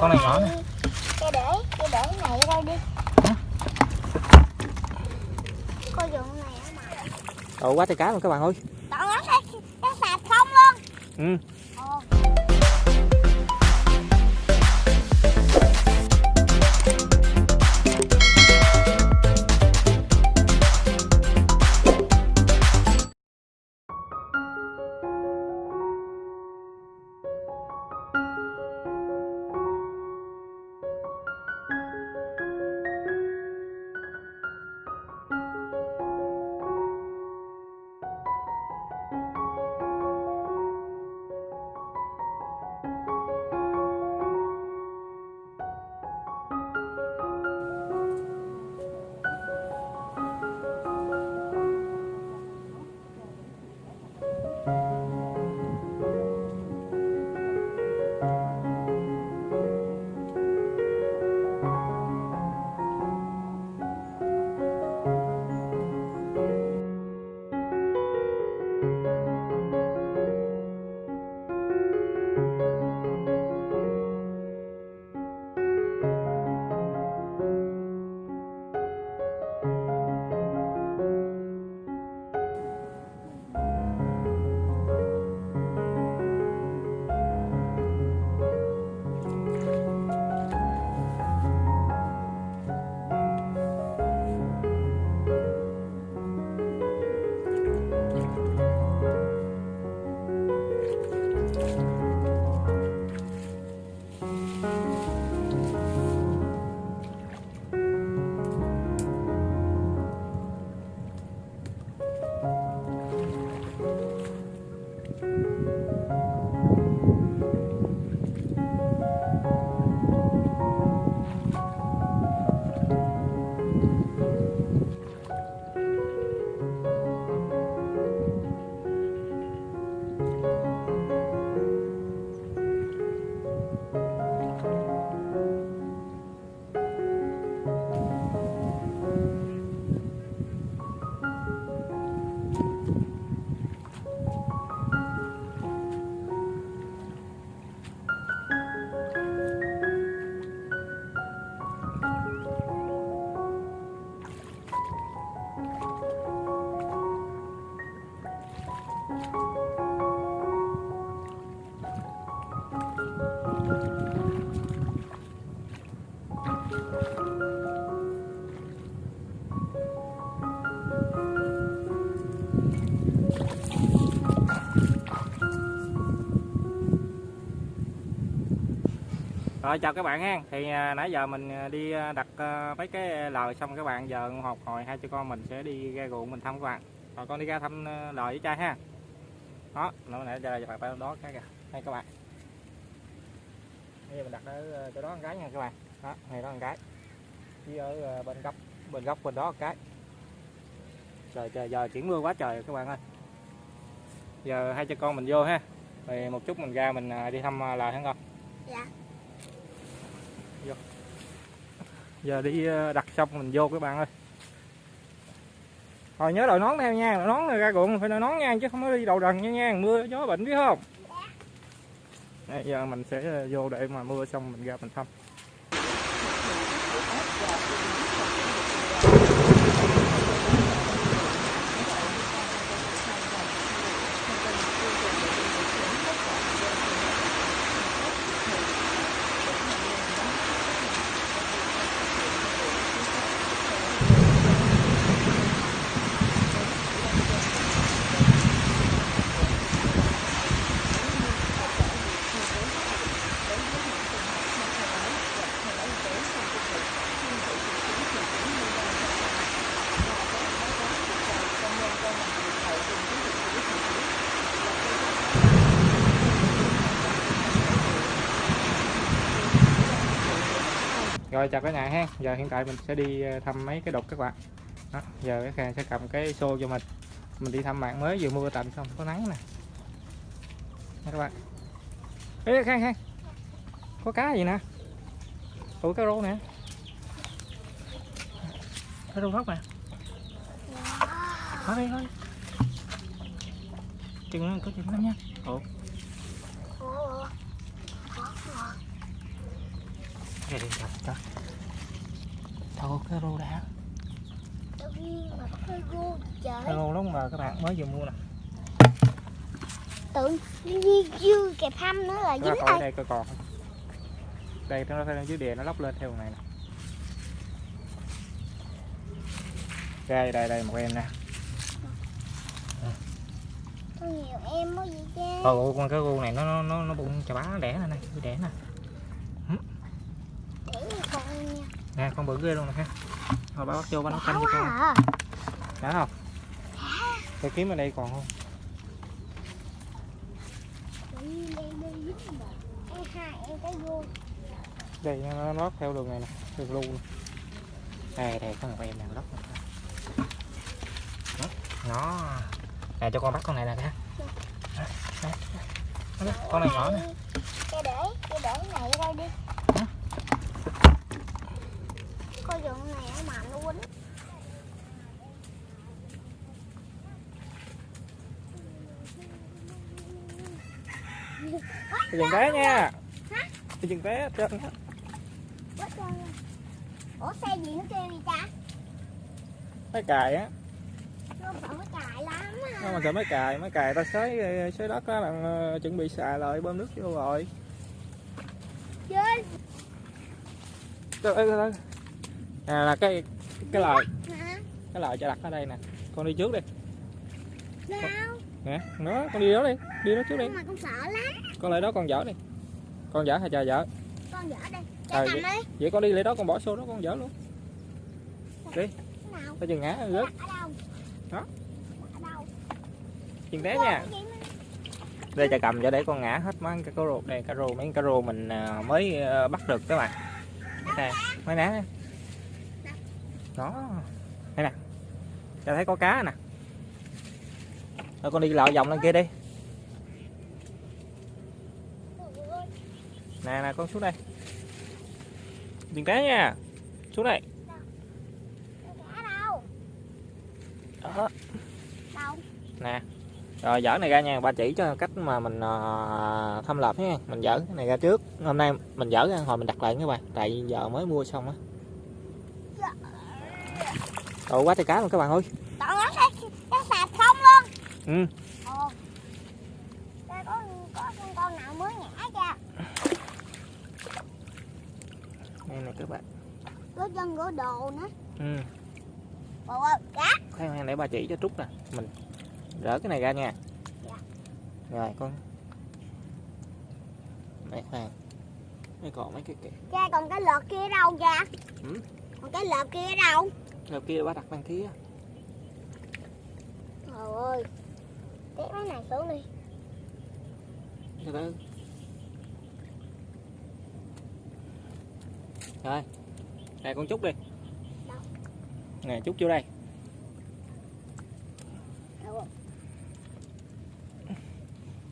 con này nhỏ nè. Cái để, cái để cái này đây đi. Hả? Coi dụng này mà ồ quá trời cá luôn các bạn ơi. Tao nó thấy cái sạp không luôn. Ừ Rồi chào các bạn ha. Thì à, nãy giờ mình à, đi à, đặt à, mấy cái lời xong các bạn giờ học hồi hai cha con mình sẽ đi ra ruộng mình thăm các bạn. Rồi con đi ra thăm à, lời với cha ha. Đó, nó nãy giờ bạn phải đó cái kìa. Đây các bạn. Bây giờ mình đặt ở chỗ đó con cái nha các bạn. Đó, này đó con cái. Với ở bên góc bên góc bên đó một cái. Trời trời giờ chuyển mưa quá trời các bạn ơi. Giờ hai cha con mình vô ha. thì một chút mình ra mình đi thăm lời hả con? Dạ giờ đi ờ, đặt xong mình vô các bạn ơi. Rồi nhớ đội nón theo nha đội nón này ra ruộng phải đội nón nha chứ không có đi đầu đần nha nha mưa gió bệnh biết không? Đây, giờ mình sẽ ờ, vô để mà mưa xong mình ra mình thăm rồi chào cả nhà ha. Giờ hiện tại mình sẽ đi ờ, thăm mấy cái đục các bạn. Đó, giờ cái khang sẽ cầm cái xô cho mình. Mình đi thăm bạn mới vừa mưa tạnh xong có nắng nè. Các bạn. Ê khang khang có cá gì nè? Ủa cá rô nè. Cá rô hốc nè. Thôi đi thôi. Chừng có chừng lắm nha. Ủa. Trời trời trời thôi cái rô đã. Cái gu trời rô lúc mà các bạn mới vừa mua nè. Tự nhiên dư kẹp hâm nữa là dính đây đây coi còn. Đây nó phải dưới đè nó lóc lên theo này nè. Đây đây đây một em nè. Có nhiều em có gì chứ. Ồ, con cái gu này nó nó nó, bụng chà bá nó đẻ nè này đẻ nè Để như con nha nè con bự ghê luôn nè ha. Thôi bác bắt vô bác nấu canh cho con. à. Đã không? Tôi kiếm ở đây còn không? Đây rồi nó lót theo đường này nè đường lu nè. đây đây có một em nào lót nó nè cho con bắt con này nè ha. Con này nhỏ nè. Cái để Cái để này đây đi Hả? Con dụng này ở mà nó quýnh cái dừng té nha. Cái dừng té cho nha Ủa xe gì nó kêu gì cha? Mấy cài á. Nó phải cái cài lắm nó á mà sợ mấy cài mấy cài ta xới xới đất á là ờ, chuẩn bị xài lại bơm nước vô rồi. Chơi Trời ơi, trời ơi. nè là cái cái hả? Cái lời cho đặt ở đây nè. Con đi trước đi. Sao nè nó con đi đó đi đi đó trước đi. Mà con sợ lắm. Con lại đó con dở đi. Con dở hay chờ dở? Con dở đây Ờ, Cha cầm đi. vậy con đi lại đó con bỏ xô đó con dở luôn. Nào. Phải chừng ngã rớt. Ở đâu? Đó. Chừng té nha. đây cha cầm cho để con ngã hết mấy cái cá rô đây cá rô mấy cá rô mình à, mới à, bắt được các bạn. Nè mấy nè. Đó. Đây nè. Cha thấy có cá nè rồi con đi lạo vòng lên kia đi. Nè nè con xuống đây. Đừng té nha. Xuống đây. Đó. Nè. Rồi dở này ra nha. Ba chỉ cho cách mà mình ờ, thâm lập nha mình dở cái này ra trước. Hôm nay mình dở ra hồi mình đặt lại các bạn tại giờ mới mua xong á. Ồ quá trời cá luôn các bạn ơi. Đó nó sẽ Nó sạch không luôn ừ. Ồ Cha có có con con nào mới nhả cha đây này các bạn. Có chân gỗ đồ nữa. Ừ. Ồ ơi cá. Khoan khoan để ba chỉ cho trúc nè. Mình rỡ cái này ra nha. Dạ. rồi con. Để khoan đây còn mấy cái kìa. Cha còn cái lợt kia đâu cha? Ừ. Còn cái lợt kia đâu? Rồi kia ba đặt bên kia. Trời ơi Tiếp cái này xuống đi. Từ từ rồi đây con trúc đi. Đâu? nè trúc vô đây. Đâu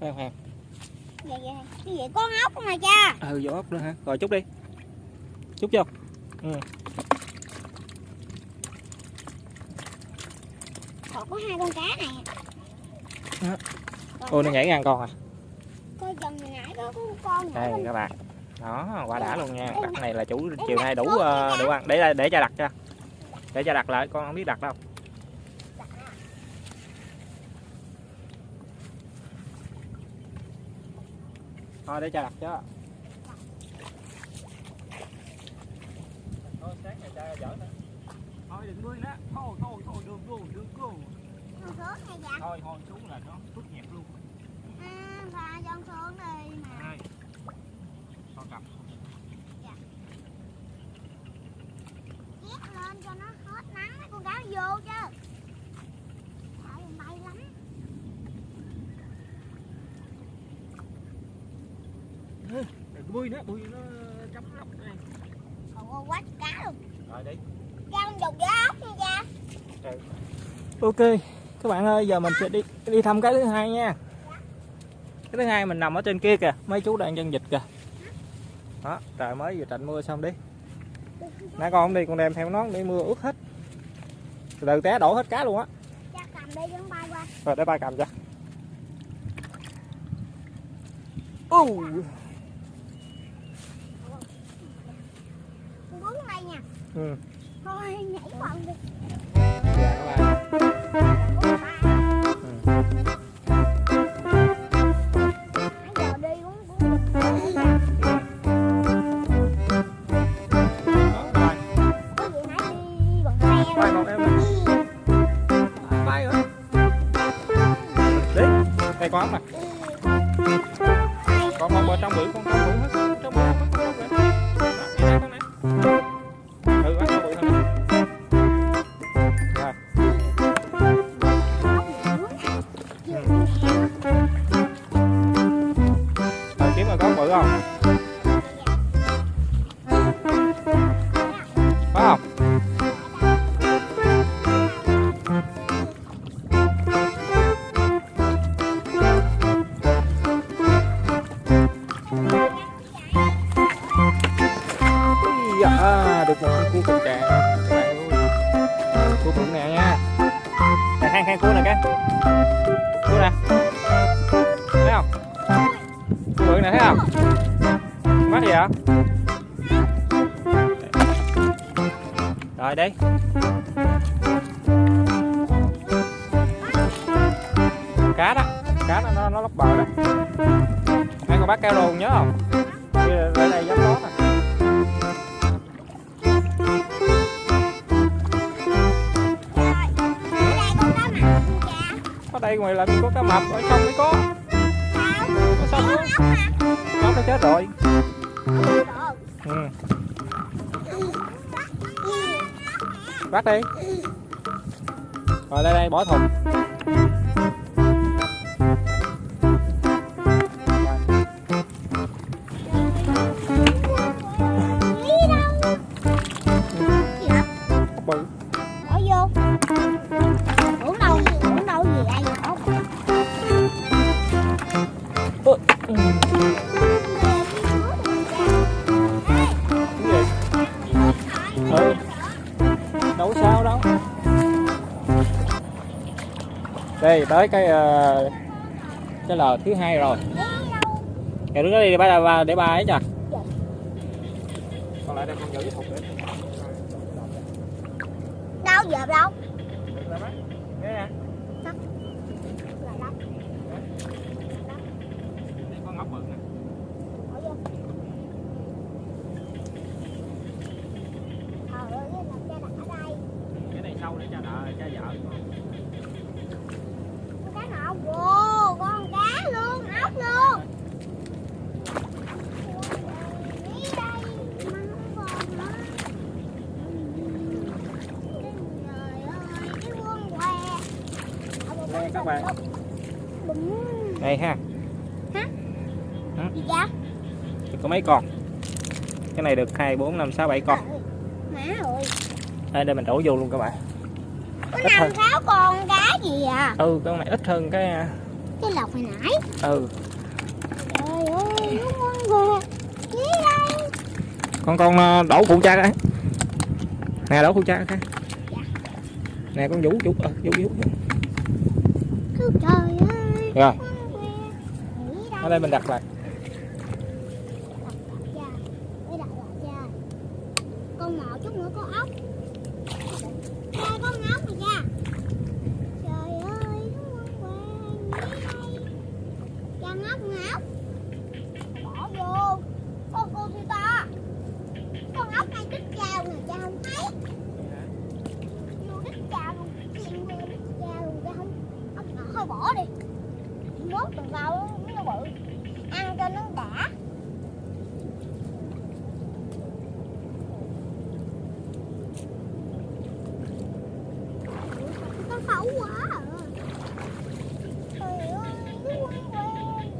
khoan khoan. Vậy vậy Cái gì? Con ốc không mà cha? Ừ vô ốc nữa hả? Rồi trúc đi. Trúc vô. Còn có hai con cá này ôi nó nhảy ngang con à? Coi chừng hồi nãy có con con nhỏ đây các bạn. Đó quả đã luôn nha. Đặt này là chủ chiều nay đủ ờ, đủ ăn. Để để cho đặt cho. Để cho đặt lại con không biết đặt đâu. Thôi để cho đặt cho. Thôi sáng ngày cha dở nữa thôi đừng nuôi nữa thôi thôi thôi đừng go đừng Con xuống dạ thôi thôi xuống là nó phức nhẹp luôn À và con xuống đi mà đây con cầm Hét lên cho nó hết nắng mấy con cá nó vô chứ ơi, bay lắm đừng bui nữa bui nó chấm lọc đây. Còn quá cá luôn rồi đi. Cha con dùng giá ốc nha cha. Ok các bạn ơi giờ mình sẽ đi đi thăm cái thứ hai nha. Cái thứ hai mình nằm ở trên kia kìa mấy chú đang chân dịch kìa. Đó trời mới vừa tạnh mưa xong đi. Nãy con không đi con đem theo nón để mưa ướt hết. Từ từ té đổ hết cá luôn á. Đi nó qua. Rồi để ba cầm cho. Uh. ừ. thôi nhảy quần đi. Dạ các bạn cưỡi con bờ trong con hết. Hết lóc bờ đó. Hai con bác cao rồn nhớ không? Đây đây, dám lót nè. Có đây ngoài làm gì có cá mập ở trong mới có. Có sông đó. Nó nó chết rồi. Ừ. Bắt đi. Rồi đây đây bỏ thùng. Đây tới cái ờ, cái lò thứ hai rồi. Kìa đứng đó đi để ba ba để ba ấy cho. Còn lại đây con giữ thùng để. Đâu giờ đâu Nghe nè. Là đâu Đây con ngọc bự nè. Bỏ vô Trời ơi làm cha đặt ở đây Cái này sâu để cho đợi cho vợ. Con cá nào Wow con cá luôn Ốc luôn Đi đây Mà không còn nữa Trời ơi Cái quân què Đây các bạn. Đây ha. gì vậy? Có mấy con? Cái này được 2 4 5 6 7 con. Đây đây mình đổ vô luôn các bạn. Có Ít năm hơn. sáu con cá gì à Ừ, con này ít hơn cái Cái lọc hồi nãy ừ, Trời ơi nó ngon Gì đây con con ờ, đổ phụ cha cái. Nè đổ phụ cha cái. Nè con vũ vũ ờ, vũ vũ. Trời ơi. Rồi, ở đây mình đặt lại. Đặt lại cha Để đặt lại cha Con ngọ chút nữa có ốc Đây con ốc này cha Trời ơi nó ngon quá Nghĩ đây Cha ngốc ngốc Bỏ vô Con cô sư to Con ốc này đít chào nè cha không thấy vô đít chào luôn chìm vô đít chào luôn cha không ốc nhỏ thôi bỏ đi mốt tuần sau nó bự ăn cho nó đã có khẩu quá à. trời ơi nó quăng què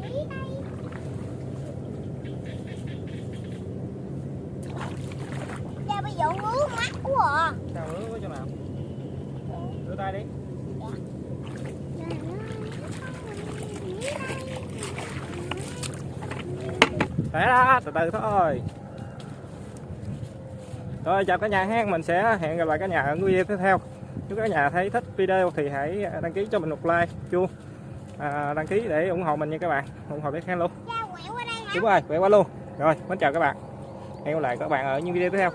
nghĩ đây cha bây giờ ngứa mắt quá à Sao rửa có chỗ nào? Rửa tay đi. Để đó, từ từ thôi. Rồi chào cả nhà ha, mình sẽ hẹn gặp lại cả nhà ở video tiếp theo. Nếu cả nhà thấy thích video thì hãy đăng ký cho mình một like, chuông, à, đăng ký để ủng hộ mình nha các bạn, ủng hộ bé Khang luôn. Đúng rồi, quẹo qua luôn. Rồi, mến chào các bạn. Hẹn gặp lại các bạn ở những video tiếp theo.